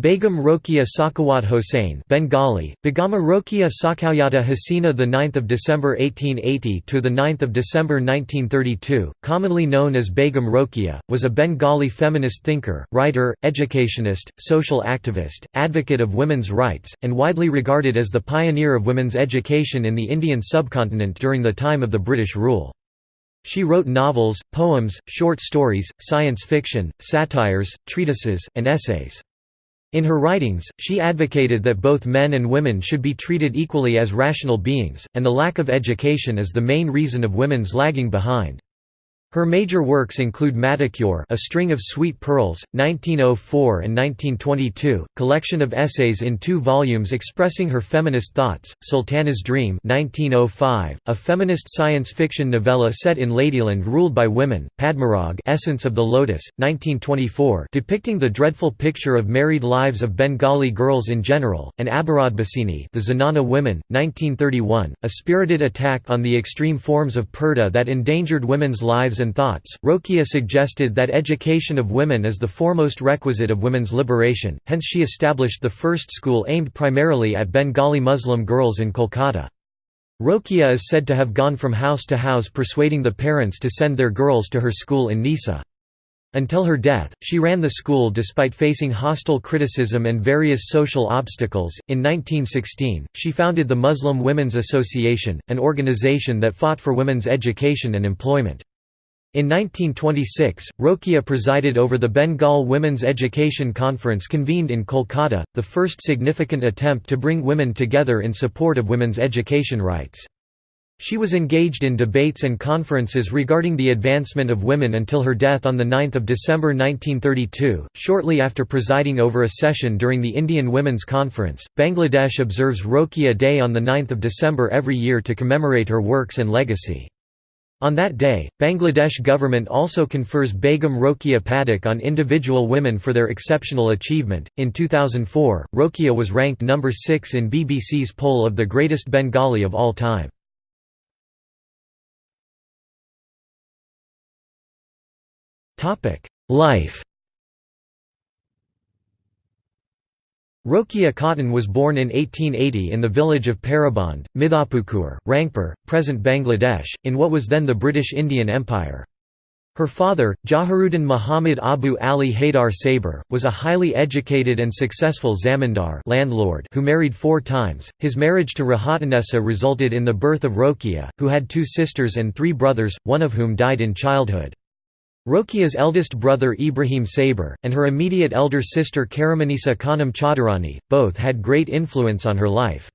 Begum Rokia Sakhawat Hossain Bengali Begama Rokia Sakhawyata Hasina the 9th of December 1880 to the 9th of December 1932 commonly known as Begum Rokia was a Bengali feminist thinker writer educationist social activist advocate of women's rights and widely regarded as the pioneer of women's education in the Indian subcontinent during the time of the British rule. She wrote novels poems short stories science fiction satires treatises and essays in her writings, she advocated that both men and women should be treated equally as rational beings, and the lack of education is the main reason of women's lagging behind. Her major works include Motichur A String of Sweet Pearls, 1904 and 1922, collection of essays in two volumes expressing her feminist thoughts, Sultana's Dream 1905, a feminist science fiction novella set in Ladyland ruled by women, Padmarag Essence of the Lotus, 1924 depicting the dreadful picture of married lives of Bengali girls in general, and Abarodhbasini The Zanana Women, 1931, a spirited attack on the extreme forms of purdah that endangered women's lives and thoughts. Rokia suggested that education of women is the foremost requisite of women's liberation, hence she established the first school aimed primarily at Bengali Muslim girls in Kolkata. Rokia is said to have gone from house to house persuading the parents to send their girls to her school in Nisa. Until her death, she ran the school despite facing hostile criticism and various social obstacles. In 1916, she founded the Muslim Women's Association, an organization that fought for women's education and employment. In 1926, Rokia presided over the Bengal Women's Education Conference convened in Kolkata, the first significant attempt to bring women together in support of women's education rights. She was engaged in debates and conferences regarding the advancement of women until her death on 9 December 1932. Shortly after presiding over a session during the Indian Women's Conference, Bangladesh observes Rokia Day on 9 December every year to commemorate her works and legacy. On that day, Bangladesh government also confers Begum Rokia Padak on individual women for their exceptional achievement. In 2004, Rokia was ranked number 6 in BBC's poll of the greatest Bengali of all time. Life Rokia Khatun was born in 1880 in the village of Pairaband, Mithapukur, Rangpur, present Bangladesh, in what was then the British Indian Empire. Her father, Jaharuddin Muhammad Abu Ali Haidar Saber, was a highly educated and successful zamindar landlord who married four times. His marriage to Rahatanessa resulted in the birth of Rokia, who had two sisters and three brothers, one of whom died in childhood. Rokia's eldest brother Ibrahim Saber, and her immediate elder sister Karamanisa Khanum Chaudhurani, both had great influence on her life.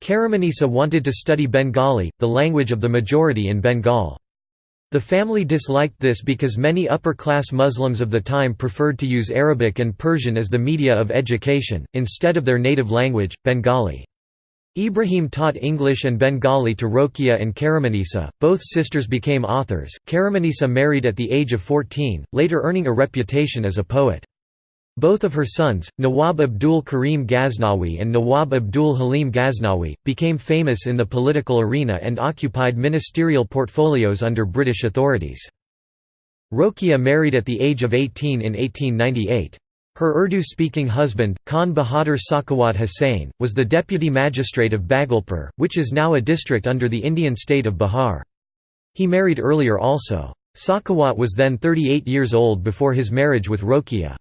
Karamanisa wanted to study Bengali, the language of the majority in Bengal. The family disliked this because many upper-class Muslims of the time preferred to use Arabic and Persian as the media of education, instead of their native language, Bengali. Ibrahim taught English and Bengali to Rokia and Karamanisa, both sisters became authors. Karamanisa married at the age of 14, later earning a reputation as a poet. Both of her sons, Nawab Abdul Karim Ghaznawi and Nawab Abdul Halim Ghaznawi, became famous in the political arena and occupied ministerial portfolios under British authorities. Rokia married at the age of 18 in 1898. Her Urdu-speaking husband, Khan Bahadur Sakhawat Hussain, was the deputy magistrate of Bhagalpur, which is now a district under the Indian state of Bihar. He married earlier also. Sakhawat was then 38 years old before his marriage with Rokia.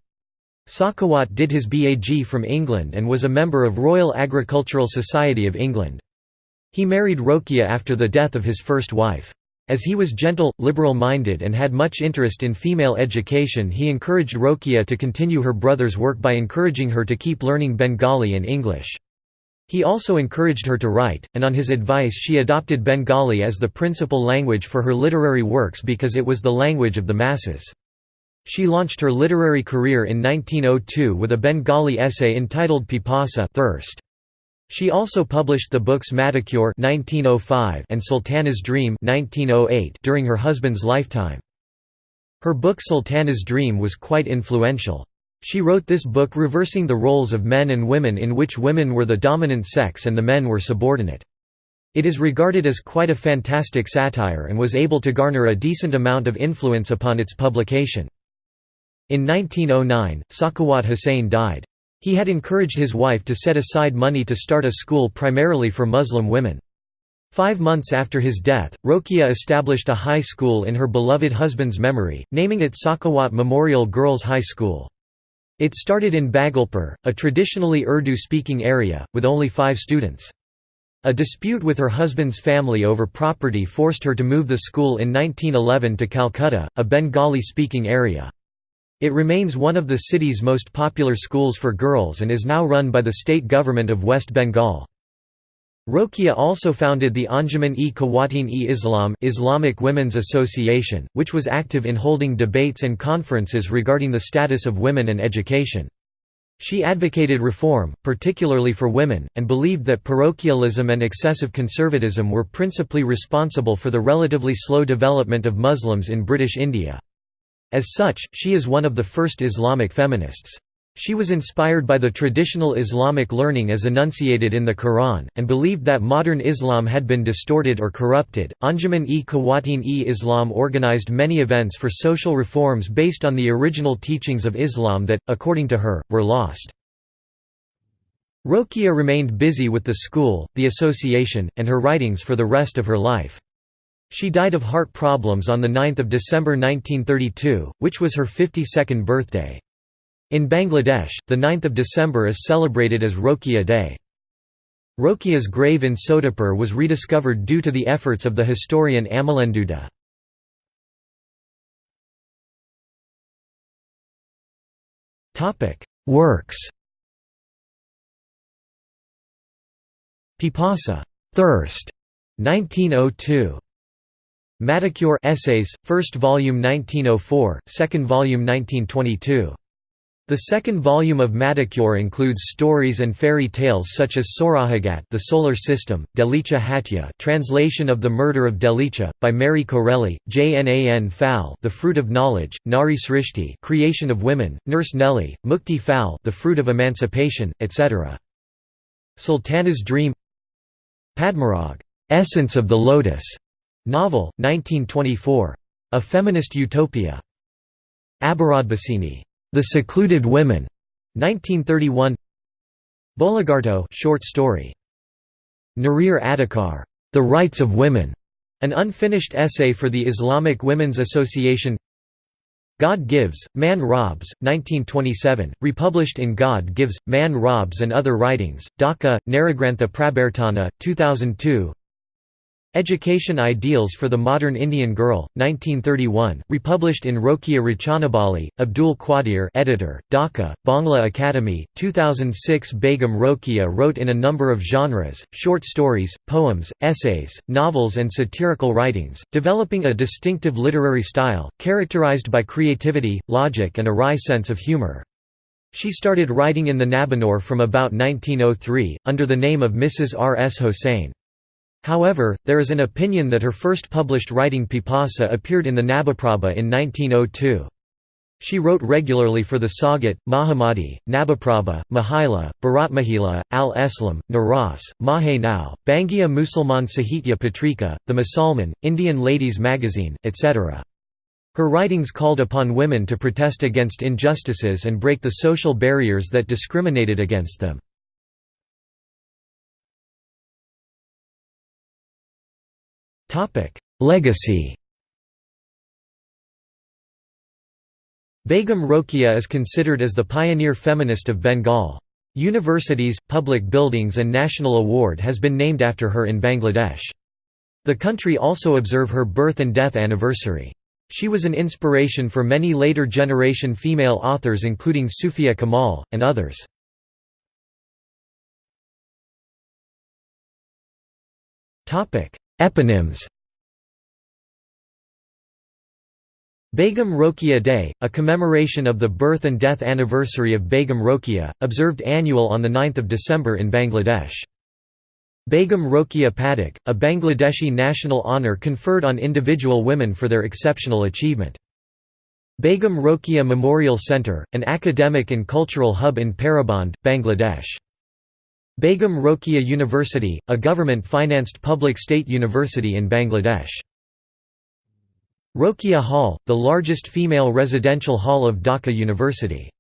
Sakhawat did his BAG from England and was a member of Royal Agricultural Society of England. He married Rokia after the death of his first wife. As he was gentle, liberal-minded and had much interest in female education he encouraged Rokia to continue her brother's work by encouraging her to keep learning Bengali and English. He also encouraged her to write, and on his advice she adopted Bengali as the principal language for her literary works because it was the language of the masses. She launched her literary career in 1902 with a Bengali essay entitled Pipasa thirst. She also published the books Motichur (1905) and Sultana's Dream (1908) during her husband's lifetime. Her book Sultana's Dream was quite influential. She wrote this book reversing the roles of men and women in which women were the dominant sex and the men were subordinate. It is regarded as quite a fantastic satire and was able to garner a decent amount of influence upon its publication. In 1909, Sakhawat Hussain died. He had encouraged his wife to set aside money to start a school primarily for Muslim women. Five months after his death, Rokia established a high school in her beloved husband's memory, naming it Sakhawat Memorial Girls High School. It started in Bhagalpur, a traditionally Urdu-speaking area, with only five students. A dispute with her husband's family over property forced her to move the school in 1911 to Calcutta, a Bengali-speaking area. It remains one of the city's most popular schools for girls and is now run by the state government of West Bengal. Rokeya also founded the Anjuman-e Khawateen-e Islam Islamic Women's Association, which was active in holding debates and conferences regarding the status of women and education. She advocated reform, particularly for women, and believed that parochialism and excessive conservatism were principally responsible for the relatively slow development of Muslims in British India. As such, she is one of the first Islamic feminists. She was inspired by the traditional Islamic learning as enunciated in the Quran, and believed that modern Islam had been distorted or corrupted. Anjuman-e Khawateen-e Islam organized many events for social reforms based on the original teachings of Islam that, according to her, were lost. Rokeya remained busy with the school, the association, and her writings for the rest of her life. She died of heart problems on 9 December 1932, which was her 52nd birthday. In Bangladesh, 9 December is celebrated as Rokia Day. Rokia's grave in Sodepur was rediscovered due to the efforts of the historian Amalendu De. Works Pipasa Thirst, 1902. Madhukure Essays, first volume 1904, second volume 1922. The second volume of Madhukure includes stories and fairy tales such as Saurajagat the Solar System, Delicia Hatya translation of The Murder of Delicia, by Marie Corelli, Jnan Phaul The Fruit of Knowledge, Nari Srishti Creation of Women, Nurse Nellie, Mukti Phaul The Fruit of Emancipation, etc. Sultana's Dream Padmarag Essence of the Lotus, novel, 1924. A Feminist Utopia. Abarodhbasini the Secluded Women, 1931. Bolagarto short story. Narir Adhikar, The Rights of Women, an unfinished essay for the Islamic Women's Association. God Gives, Man Robs, 1927, republished in God Gives, Man Robs and Other Writings, Dhaka, Naragrantha Prabhartana, 2002 Education Ideals for the Modern Indian Girl, 1931, republished in Rokia Rachanabali, Abdul Qadir editor, Dhaka, Bangla Academy, 2006 Begum Rokia wrote in a number of genres, short stories, poems, essays, novels and satirical writings, developing a distinctive literary style, characterized by creativity, logic and a wry sense of humor. She started writing in the Nabanor from about 1903, under the name of Mrs. R. S. Hossain. However, there is an opinion that her first published writing Pipasa appeared in the Nabaprabha in 1902. She wrote regularly for the Saogat, Mahamadi, Nabaprabha, Mahila, Bharatmahila, Al-Eslam, Naras, Mahe Nau, Bangiya Musalman Sahitya Patrika, The Musalman, Indian Ladies Magazine, etc. Her writings called upon women to protest against injustices and break the social barriers that discriminated against them. Legacy Begum Rokeya is considered as the pioneer feminist of Bengal. Universities, public buildings and national award has been named after her in Bangladesh. The country also observe her birth and death anniversary. She was an inspiration for many later generation female authors including Sufia Kamal, and others. Eponyms Begum Rokeya Day, a commemoration of the birth and death anniversary of Begum Rokeya, observed annual on 9 December in Bangladesh. Begum Rokeya Padak, a Bangladeshi national honour conferred on individual women for their exceptional achievement. Begum Rokeya Memorial Centre, an academic and cultural hub in Pairaband, Bangladesh. Begum Rokia University, a government-financed public state university in Bangladesh. Rokia Hall, the largest female residential hall of Dhaka University.